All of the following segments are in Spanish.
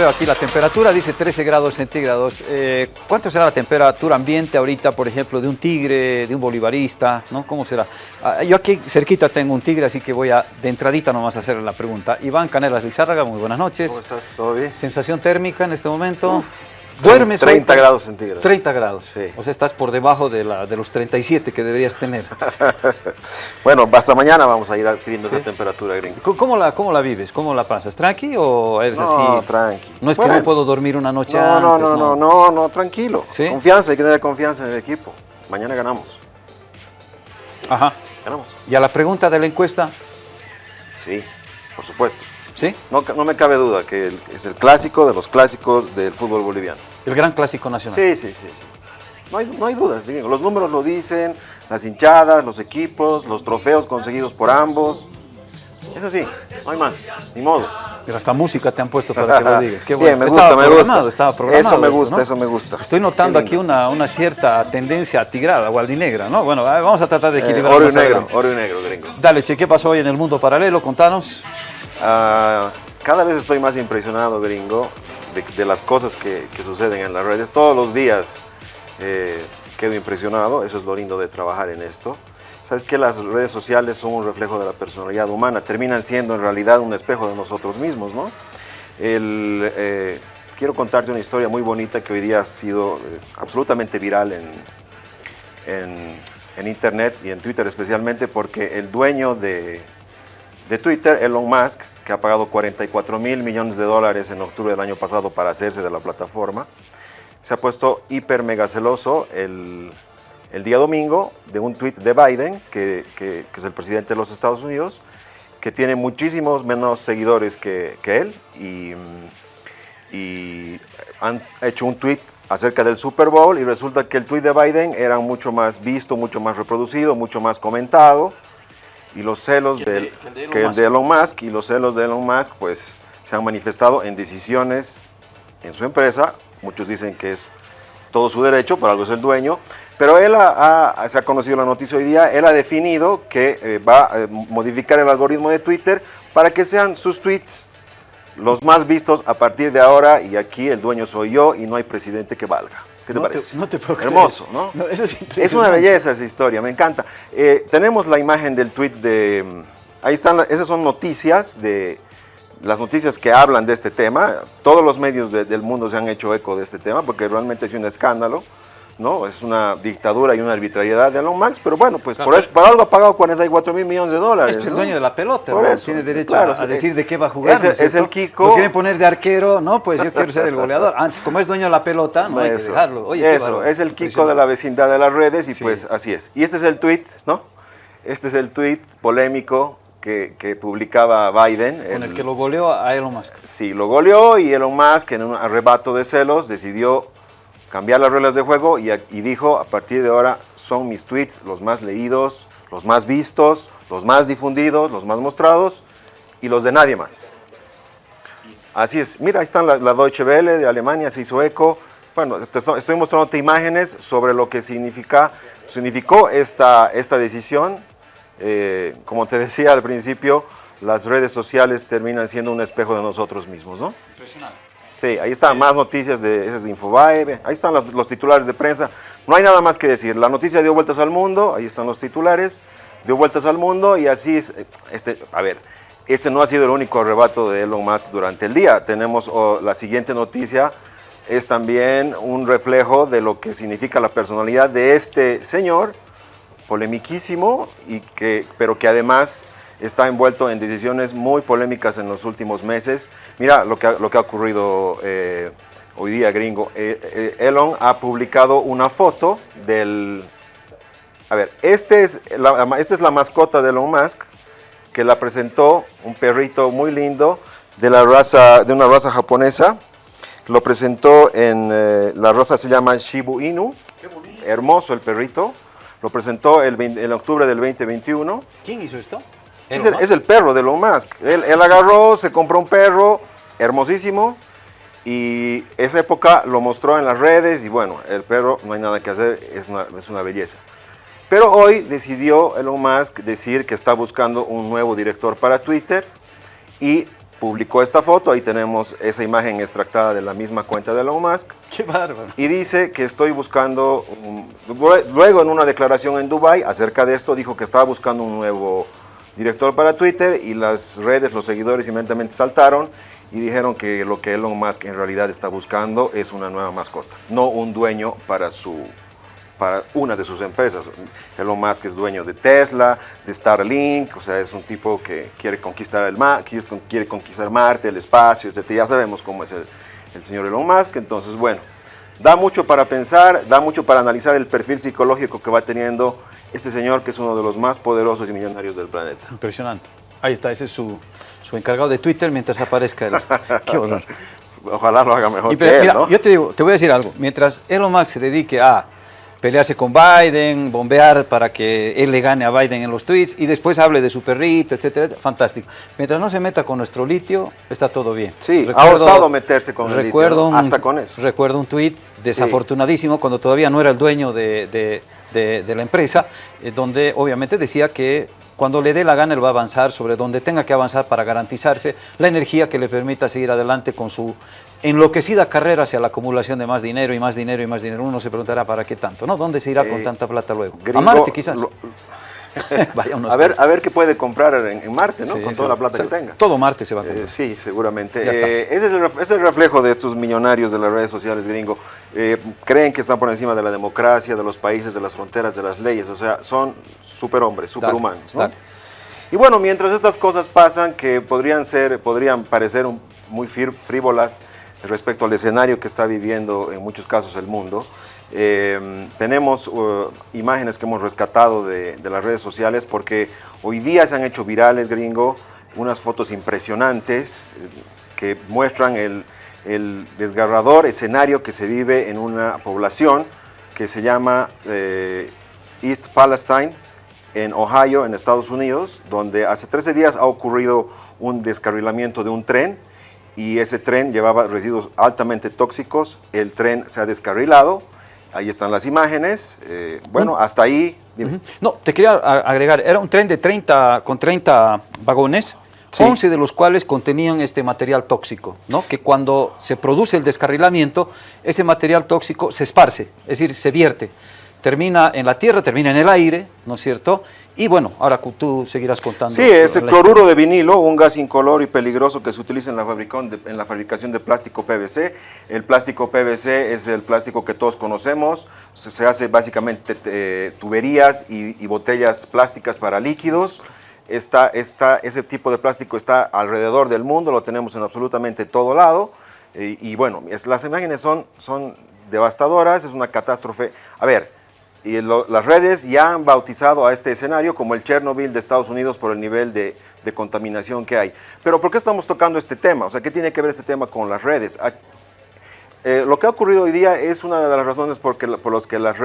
Veo aquí la temperatura, dice 13 grados centígrados. Eh, ¿Cuánto será la temperatura ambiente ahorita, por ejemplo, de un tigre, de un bolivarista? ¿no? ¿Cómo será? Ah, yo aquí cerquita tengo un tigre, así que voy a de entradita nomás a hacer la pregunta. Iván Canelas Lizárraga, muy buenas noches. ¿Cómo estás? ¿Todo bien? ¿Sensación térmica en este momento? ¿Duermes 30 grados centígrados. 30 grados. Sí. O sea, estás por debajo de, la, de los 37 que deberías tener. bueno, hasta mañana vamos a ir adquiriendo esa temperatura gringa. ¿Cómo- ¿Cómo la, ¿Cómo la vives? ¿Cómo la pasas? ¿Tranqui o eres No, así? tranqui. No es que no puedo dormir una noche No, no, antes, no, no, no, no, tranquilo. ¿Sí? Confianza, hay que tener confianza en el equipo. Mañana ganamos. Ajá. Ganamos. ¿Y a la pregunta de la encuesta? Sí, por supuesto. ¿Sí? No, me cabe duda que es el clásico de los clásicos del fútbol boliviano. El gran clásico nacional. Sí, sí, sí. No hay, no hay dudas. Los números lo dicen, las hinchadas, los equipos, los trofeos conseguidos por ambos. Es así, no hay más, ni modo. Pero hasta música te han puesto para que lo digas. Qué Bien, bueno. me Estaba gusta, me gusta. Estaba programado Eso me esto, gusta, ¿no? eso me gusta. Estoy notando aquí una, una cierta tendencia tigrada o albinegra, ¿no? Bueno, vamos a tratar de Eh, equilibrar oro y negro, adelante. oro y negro, gringo. Dale, che, ¿qué pasó hoy en el mundo paralelo? Contanos. Ah, cada vez estoy más impresionado, gringo, de, las cosas que, suceden en las redes. Todos los días eh, quedo impresionado, eso es lo lindo de trabajar en esto. Sabes que las redes sociales son un reflejo de la personalidad humana, terminan siendo en realidad un espejo de nosotros mismos, ¿no? Eh, quiero contarte una historia muy bonita que hoy día ha sido eh, absolutamente viral en, en internet y en Twitter especialmente porque el dueño de, de Twitter, Elon Musk, que ha pagado 44 mil millones de dólares en octubre del año pasado para hacerse de la plataforma, se ha puesto hiper mega celoso el, día domingo de un tweet de Biden, que, es el presidente de los Estados Unidos, que tiene muchísimos menos seguidores que, él y, y han hecho un tweet acerca del Super Bowl y resulta que el tweet de Biden era mucho más visto, mucho más reproducido, mucho más comentado y los celos Que de- del, que el de Elon que el Musk. de Elon Musk y los celos de Elon Musk pues se han manifestado en decisiones en su empresa, muchos dicen que es todo su derecho, por algo es el dueño, pero él ha- ha- se ha conocido la noticia hoy día, él ha definido que eh, va a eh, modificar el algoritmo de Twitter para que sean sus tweets los más vistos a partir de ahora y aquí el dueño soy yo y no hay presidente que valga. ¿Qué te No te- parece? no te puedo creer. Hermoso, ¿no? No, eso es Es una belleza esa historia, me encanta. Eh, tenemos la imagen del tweet de... mm, Ahí están, esas son noticias de... Las noticias que hablan de este tema, todos los medios de- del mundo se han hecho eco de este tema porque realmente es un escándalo, ¿no? Es una dictadura y una arbitrariedad de Elon Musk, pero bueno, pues por, Claro. eso- por algo ha pagado 44 mil millones de dólares. Es el ¿no? dueño de la pelota, Por tiene derecho claro, a, decir de qué va a jugar. Es ¿no el- es el? Kiko. Lo quieren poner de arquero, no, pues yo quiero ser el goleador. Antes, como es dueño de la pelota, no hay que dejarlo. Oye, eso, es el Kiko de la vecindad de las redes y Sí. pues así es. Y este es el tweet, ¿no? Este es el tweet polémico que, que publicaba Biden. Con el que lo goleó a Elon Musk. Sí, lo goleó y Elon Musk en un arrebato de celos decidió cambiar las reglas de juego y, y dijo, a partir de ahora son mis tweets los más leídos, los más vistos, los más difundidos, los más mostrados y los de nadie más. Así es. Mira, ahí están la, la Deutsche Welle de Alemania, se hizo eco. Bueno, te estoy mostrándote imágenes sobre lo que significa, significó esta, esta decisión. Eh, como te decía al principio, las redes sociales terminan siendo un espejo de nosotros mismos, ¿no? Impresionante. Sí, ahí están más noticias de, esas de Infobae, ahí están los, los titulares de prensa. No hay nada más que decir. La noticia dio vueltas al mundo, ahí están los titulares, dio vueltas al mundo y así es. eh, Este, a ver, este no ha sido el único arrebato de Elon Musk durante el día. Tenemos oh, la siguiente noticia, es también un reflejo de lo que significa la personalidad de este señor, polemiquísimo, y que, pero que además está envuelto en decisiones muy polémicas en los últimos meses. Mira lo que ha, lo que ha ocurrido eh, hoy día, gringo. Eh, eh, Elon ha publicado una foto del... A ver, este es la, esta es la mascota de Elon Musk, que la presentó un perrito muy lindo de, la raza, de una raza japonesa. Lo presentó en... eh, la raza se llama Shibu Inu. Hermoso el perrito. Lo presentó el, 20 en octubre del 2021. ¿Quién hizo esto? Es el, Musk. es el perro de Elon Musk. Él, él agarró, se compró un perro hermosísimo y esa época lo mostró en las redes y bueno, el perro no hay nada que hacer, es una, es una belleza. Pero hoy decidió Elon Musk decir que está buscando un nuevo director para Twitter y publicó esta foto, ahí tenemos esa imagen extractada de la misma cuenta de Elon Musk. ¡Qué bárbaro! Y dice que estoy buscando, luego en una declaración en Dubai acerca de esto, dijo que estaba buscando un nuevo director para Twitter y las redes, los seguidores inmediatamente saltaron y dijeron que lo que Elon Musk en realidad está buscando es una nueva mascota, no un dueño para su para una de sus empresas. Elon Musk es dueño de Tesla, de Starlink, o sea, es un tipo que quiere conquistar el mar, quiere conquistar Marte, el espacio, etc. Ya sabemos cómo es el, el señor Elon Musk, entonces, bueno, da mucho para pensar, da mucho para analizar el perfil psicológico que va teniendo este señor que es uno de los más poderosos y millonarios del planeta. Impresionante. Ahí está, ese es su, su encargado de Twitter mientras aparezca el... ¡Qué horror! Ojalá lo haga mejor Yo te digo, te voy a decir algo. Mientras Elon Musk se dedique a pelearse con Biden, bombear para que él le gane a Biden en los tweets y después hable de su perrito, etcétera, fantástico. Mientras no se meta con nuestro litio, está todo bien. Sí, ha osado meterse con el litio, hasta con eso. Recuerdo un tweet desafortunadísimo cuando todavía no era el dueño de, la empresa, eh, donde obviamente decía que cuando le dé la gana él va a avanzar sobre donde tenga que avanzar para garantizarse la energía que le permita seguir adelante con su enloquecida carrera hacia la acumulación de más dinero y más dinero y más dinero. Uno se preguntará para qué tanto, ¿no? ¿Dónde se irá con eh, tanta plata luego? a Marte quizás. a, ver, a ver qué puede comprar en, Marte, ¿no? Con toda la plata que tenga. Todo Marte se va a comprar. Eh, sí, seguramente. Eh, ese, es el, reflejo de estos millonarios de las redes sociales gringo. Eh, creen que están por encima de la democracia, de los países, de las fronteras, de las leyes. O sea, son superhombres, superhumanos. Y bueno, mientras estas cosas pasan, que podrían, ser, podrían parecer muy frívolas respecto al escenario que está viviendo en muchos casos el mundo, Em, tenemos uh, imágenes que hemos rescatado de, las redes sociales porque hoy día se han hecho virales, gringo, unas fotos impresionantes eh, que muestran el, desgarrador escenario que se vive en una población que se llama eh, East Palestine, en Ohio, en Estados Unidos, donde hace 13 días ha ocurrido un descarrilamiento de un tren y ese tren llevaba residuos altamente tóxicos, el tren se ha descarrilado, Ahí están las imágenes. Eh, bueno, hasta ahí. No, te quería agregar, era un tren de 30, con 30 vagones, 11 de los cuales contenían este material tóxico, ¿no? que cuando se produce el descarrilamiento, ese material tóxico se esparce, es decir, se vierte termina en la tierra, termina en el aire, ¿no es cierto? Y bueno, ahora tú seguirás contando. Sí, es el cloruro de vinilo, un gas incoloro y peligroso que se utiliza en la, en la fabricación de plástico PVC. El plástico PVC es el plástico que todos conocemos, se, hace básicamente eh, tuberías y, botellas plásticas para líquidos. Esta, esta, ese tipo de plástico está alrededor del mundo, lo tenemos en absolutamente todo lado. y bueno, es, las imágenes son, son devastadoras, es una catástrofe. A ver, y las redes ya han bautizado a este escenario como el Chernobyl de Estados Unidos por el nivel de, contaminación que hay. Pero ¿por qué estamos tocando este tema? O sea, ¿qué tiene que ver este tema con las redes? Ah, eh, lo que ha ocurrido hoy día es una de las razones por, por las que las,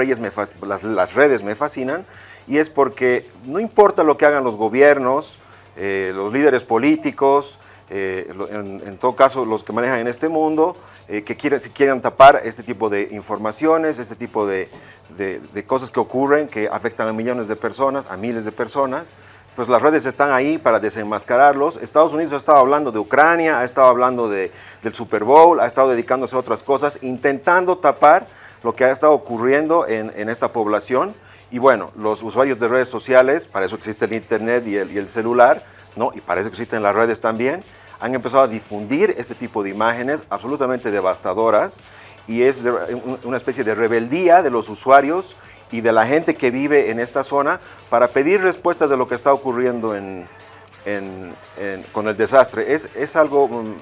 las, redes me fascinan y es porque no importa lo que hagan los gobiernos, eh, los líderes políticos, eh, en, todo caso los que manejan en este mundo, eh, que quieren, si quieren tapar este tipo de informaciones, este tipo de, cosas que ocurren, que afectan a millones de personas, a miles de personas, pues las redes están ahí para desenmascararlos. Estados Unidos ha estado hablando de Ucrania, ha estado hablando del Super Bowl, ha estado dedicándose a otras cosas, intentando tapar lo que ha estado ocurriendo en, esta población. Y bueno, los usuarios de redes sociales, para eso existe el Internet y el, y el celular, ¿no? y para eso existen las redes también, han empezado a difundir este tipo de imágenes absolutamente devastadoras y es una especie de rebeldía de los usuarios y de la gente que vive en esta zona para pedir respuestas de lo que está ocurriendo en, con el desastre. Es, es, algo mm,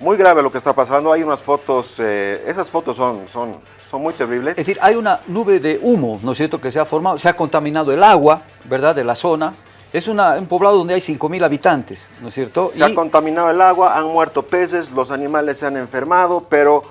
muy grave lo que está pasando. Hay unas fotos, eh, esas fotos son, son, son muy terribles. Es decir, hay una nube de humo, ¿no es cierto?, que se ha formado, se ha contaminado el agua, ¿verdad?, de la zona, es un poblado donde hay 5.000 habitantes, ¿no es cierto? Se ha contaminado el agua, han muerto peces, los animales se han enfermado, pero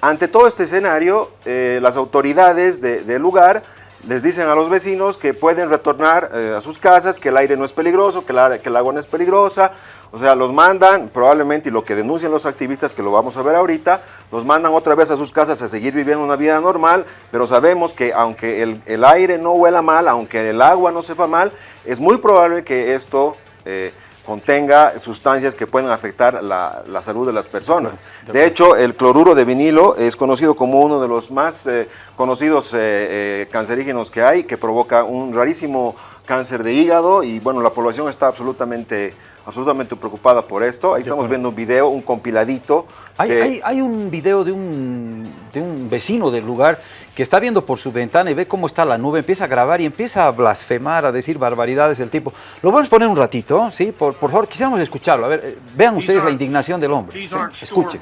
ante todo este escenario, eh, las autoridades del lugar les dicen a los vecinos que pueden retornar eh, a sus casas, que el aire no es peligroso, que, que el agua no es peligrosa, o sea, los mandan, probablemente, y lo que denuncian los activistas, que lo vamos a ver ahorita, los mandan otra vez a sus casas a seguir viviendo una vida normal, pero sabemos que aunque el, aire no huela mal, aunque el agua no sepa mal, es muy probable que esto eh, contenga sustancias que pueden afectar la, salud de las personas. De hecho, el cloruro de vinilo es conocido como uno de los más eh, conocidos eh, eh, cancerígenos que hay, que provoca un rarísimo cáncer de hígado y bueno, la población está absolutamente absolutamente preocupada por esto. Ahí estamos viendo un video, un compiladito. Hay, hay, un video de un, de un, vecino del lugar que está viendo por su ventana y ve cómo está la nube, empieza a grabar y empieza a blasfemar, a decir barbaridades el tipo. Lo vamos a poner un ratito, ¿sí? Por, por favor, quisiéramos escucharlo. A ver, eh, vean ustedes la indignación del hombre. ¿sí? Escuchen.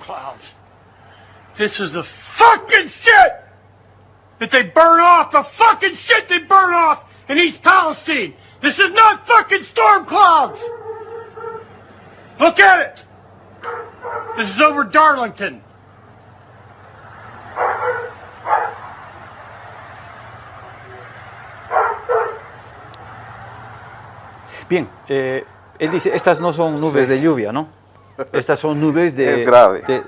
This is the fucking shit that they burn off, the fucking shit they burn off in East Palestine. This is not fucking storm clouds. Look at it! This is over Darlington. Bien, eh, él dice, estas no son nubes de lluvia, ¿no? Estas son nubes de,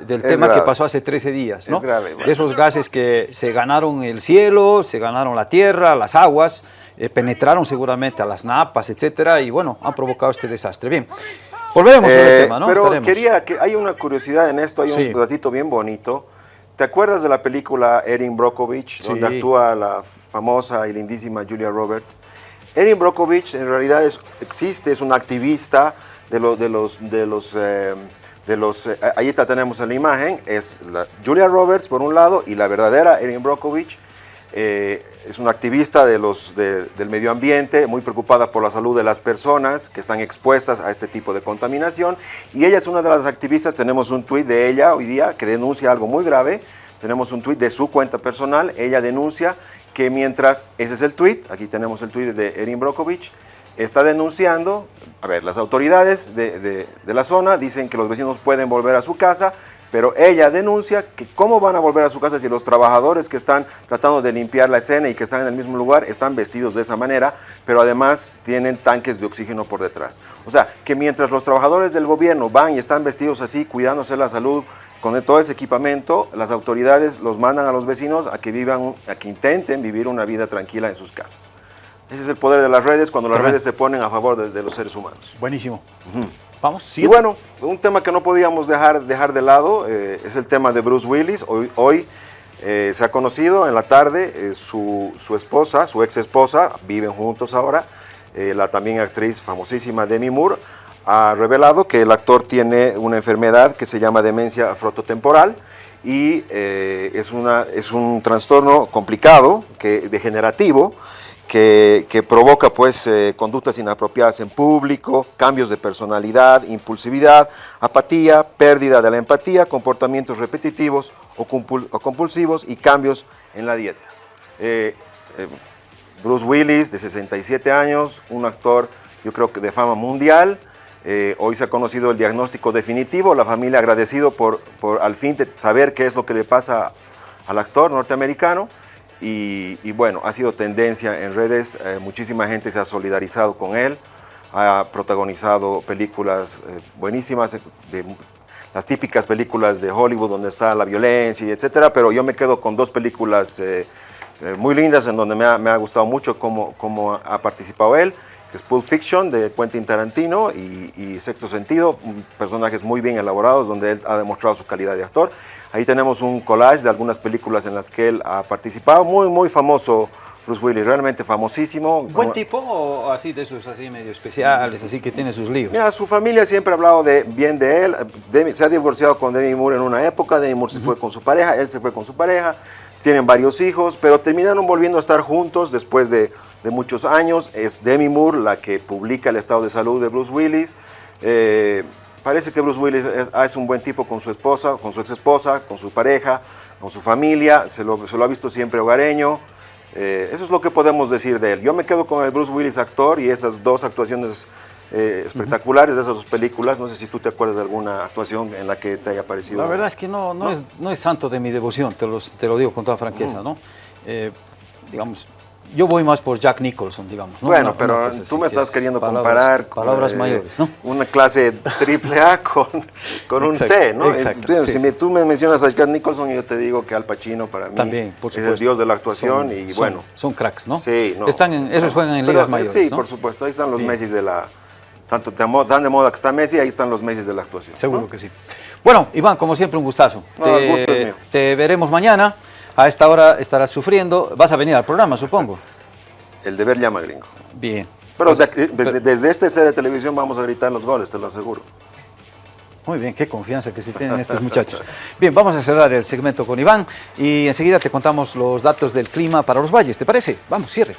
del tema que pasó hace 13 días, ¿no? Es grave. De esos gases que se ganaron el cielo, se ganaron la tierra, las aguas, eh, penetraron seguramente a las napas, etcétera, y bueno, han provocado este desastre. Bien, Volveremos al eh, tema, ¿no? Pero quería que hay una curiosidad en esto, hay un ratito bien bonito. ¿Te acuerdas de la película Erin Brockovich, donde actúa la famosa y lindísima Julia Roberts? Erin Brockovich en realidad existe, es una activista de, los de los, de los, eh, de los eh, ahí tenemos en la imagen, es la Julia Roberts por un lado y la verdadera Erin Brockovich eh, es una activista del medio ambiente, muy preocupada por la salud de las personas que están expuestas a este tipo de contaminación. Y ella es una de las activistas, tenemos un tuit de ella hoy día que denuncia algo muy grave. Tenemos un tuit de su cuenta personal, ella denuncia que mientras, ese es el tuit, aquí tenemos el tuit de Erin Brokovich, está denunciando, a ver, las autoridades de, de la zona dicen que los vecinos pueden volver a su casa, pero ella denuncia que cómo van a volver a su casa si los trabajadores que están tratando de limpiar la escena y que están en el mismo lugar están vestidos de esa manera, pero además tienen tanques de oxígeno por detrás. O sea, que mientras los trabajadores del gobierno van y están vestidos así, cuidándose la salud, con todo ese equipamiento, las autoridades los mandan a los vecinos a que vivan, a que intenten vivir una vida tranquila en sus casas. Ese es el poder de las redes cuando las redes se ponen a favor de, los seres humanos. Buenísimo. Vamos, y bueno, un tema que no podíamos dejar, dejar de lado eh, es el tema de Bruce Willis. Hoy, hoy eh, se ha conocido en la tarde eh, su, su, esposa, su ex esposa, viven juntos ahora, la también actriz famosísima Demi Moore, ha revelado que el actor tiene una enfermedad que se llama demencia frototemporal y es, una, es un trastorno complicado, que, degenerativo, que, provoca pues eh, conductas inapropiadas en público, cambios de personalidad, impulsividad, apatía, pérdida de la empatía, comportamientos repetitivos o, compulsivos y cambios en la dieta. Eh, eh, Bruce Willis, de 67 años, un actor yo creo que de fama mundial, hoy se ha conocido el diagnóstico definitivo, la familia agradecido por, por al fin saber qué es lo que le pasa al actor norteamericano, y, bueno, ha sido tendencia en redes, eh, muchísima gente se ha solidarizado con él, ha protagonizado películas eh, buenísimas, de, las típicas películas de Hollywood donde está la violencia y etcétera, pero yo me quedo con dos películas eh, muy lindas en donde me ha, gustado mucho cómo, cómo, ha participado él, que es Pulp Fiction de Quentin Tarantino y, y Sexto Sentido, personajes muy bien elaborados donde él ha demostrado su calidad de actor. Ahí tenemos un collage de algunas películas en las que él ha participado, muy, muy famoso Bruce Willis, realmente famosísimo. ¿Buen tipo o así de esos así medio especiales, así que tiene sus líos? Mira, su familia siempre ha hablado de, bien de él, se ha divorciado con Demi Moore en una época, Demi Moore se fue con su pareja, él se fue con su pareja, tienen varios hijos, pero terminaron volviendo a estar juntos después de, de muchos años. Es Demi Moore la que publica el estado de salud de Bruce Willis. Eh, Parece que Bruce Willis ah, es, un buen tipo con su esposa, con su ex esposa, con su pareja, con su familia, se lo, ha visto siempre hogareño. Eh, eso es lo que podemos decir de él. Yo me quedo con el Bruce Willis actor y esas dos actuaciones eh, espectaculares de esas dos películas. No sé si tú te acuerdas de alguna actuación en la que te haya parecido. La verdad es que no, no, Es, no es santo de mi devoción, te, te lo digo con toda franqueza. ¿no? Eh, digamos, yo voy más por Jack Nicholson, digamos. Bueno, pero tú me estás queriendo comparar con palabras eh, mayores, ¿no? una clase triple A con, con un C, ¿no? Exacto, si tú me mencionas a Jack Nicholson, yo te digo que Al Pacino para mí También, por es el dios de la actuación y bueno. Son cracks, ¿no? Sí, no. Están en, esos juegan en ligas mayores, Sí, por supuesto, ahí están los Messi de la, tanto tan de moda que está Messi, ahí están los Messi de la actuación. Seguro que sí. Bueno, Iván, como siempre, un gustazo. No, el gusto es mío. te veremos mañana. A esta hora estarás sufriendo. Vas a venir al programa, supongo. El deber llama gringo. Bien. Pero de- desde, desde este set de televisión vamos a gritar los goles, te lo aseguro. Muy bien, qué confianza que se tienen estos muchachos. Bien, vamos a cerrar el segmento con Iván y enseguida te contamos los datos del clima para los valles, ¿te parece? Vamos, cierre.